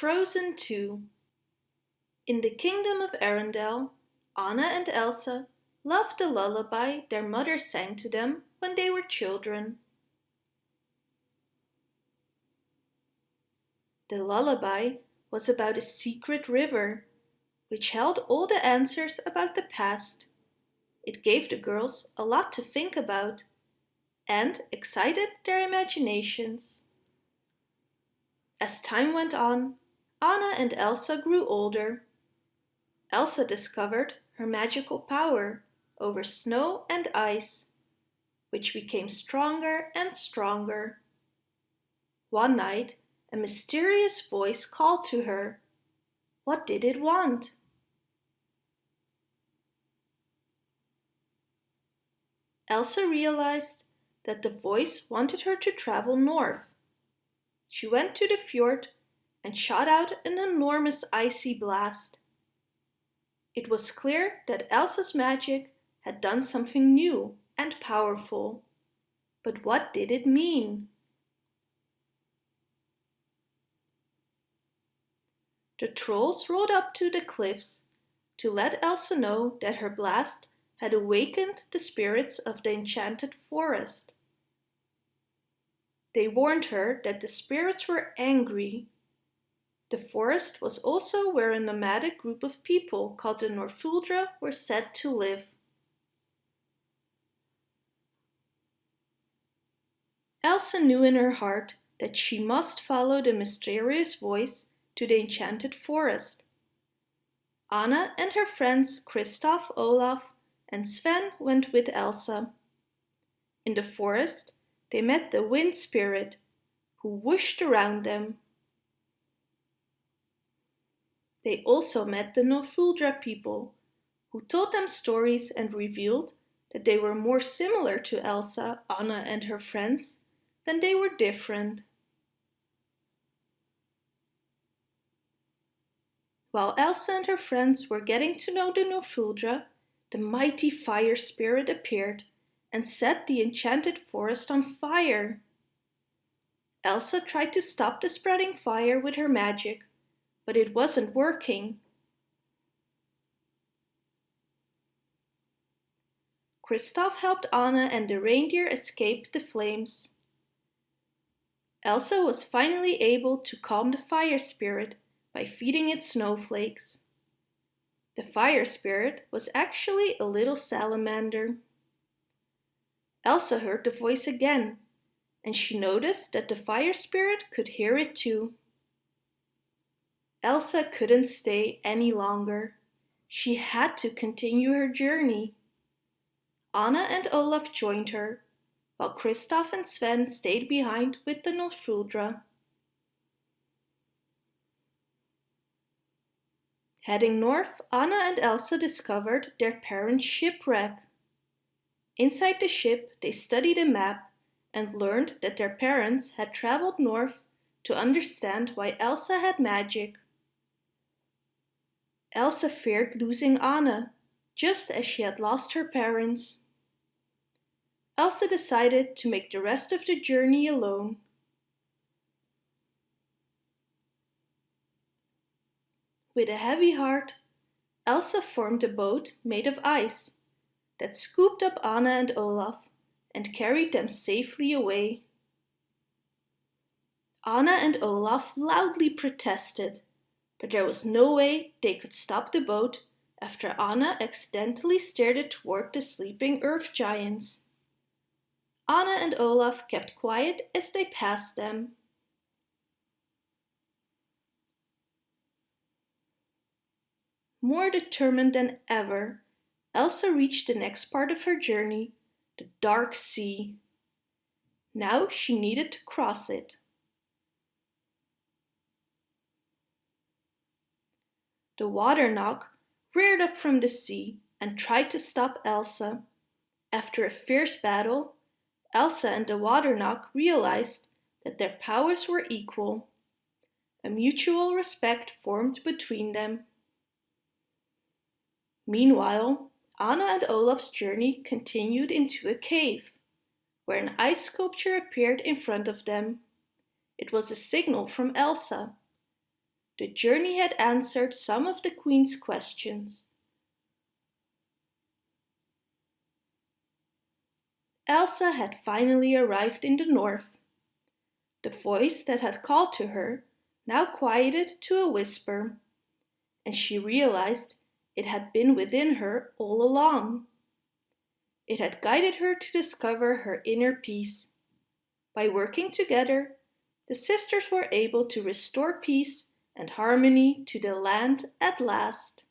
Frozen 2 In the kingdom of Arendelle, Anna and Elsa loved the lullaby their mother sang to them when they were children. The lullaby was about a secret river, which held all the answers about the past. It gave the girls a lot to think about and excited their imaginations. As time went on, Anna and Elsa grew older. Elsa discovered her magical power over snow and ice, which became stronger and stronger. One night, a mysterious voice called to her. What did it want? Elsa realized that the voice wanted her to travel north. She went to the fjord and shot out an enormous icy blast. It was clear that Elsa's magic had done something new and powerful. But what did it mean? The trolls rode up to the cliffs to let Elsa know that her blast had awakened the spirits of the enchanted forest. They warned her that the spirits were angry. The forest was also where a nomadic group of people called the Northuldra were said to live. Elsa knew in her heart that she must follow the mysterious voice to the enchanted forest. Anna and her friends Kristoff, Olaf and Sven went with Elsa. In the forest, they met the wind spirit, who whooshed around them. They also met the Northuldra people, who told them stories and revealed that they were more similar to Elsa, Anna and her friends than they were different. While Elsa and her friends were getting to know the Northuldra, the mighty fire spirit appeared and set the enchanted forest on fire. Elsa tried to stop the spreading fire with her magic, but it wasn't working. Kristoff helped Anna and the reindeer escape the flames. Elsa was finally able to calm the fire spirit by feeding it snowflakes. The fire spirit was actually a little salamander. Elsa heard the voice again, and she noticed that the fire spirit could hear it too. Elsa couldn't stay any longer. She had to continue her journey. Anna and Olaf joined her, while Kristoff and Sven stayed behind with the Northuldra. Heading north, Anna and Elsa discovered their parents' shipwreck. Inside the ship, they studied a map and learned that their parents had traveled north to understand why Elsa had magic. Elsa feared losing Anna, just as she had lost her parents. Elsa decided to make the rest of the journey alone. With a heavy heart, Elsa formed a boat made of ice that scooped up Anna and Olaf and carried them safely away. Anna and Olaf loudly protested, but there was no way they could stop the boat after Anna accidentally steered it toward the sleeping earth giants. Anna and Olaf kept quiet as they passed them. More determined than ever, Elsa reached the next part of her journey, the dark sea. Now she needed to cross it. The water Nokk reared up from the sea and tried to stop Elsa. After a fierce battle, Elsa and the water Nokk realized that their powers were equal. A mutual respect formed between them. Meanwhile, Anna and Olaf's journey continued into a cave, where an ice sculpture appeared in front of them. It was a signal from Elsa. The journey had answered some of the Queen's questions. Elsa had finally arrived in the north. The voice that had called to her now quieted to a whisper, and she realized it had been within her all along. It had guided her to discover her inner peace. By working together, the sisters were able to restore peace and harmony to the land at last.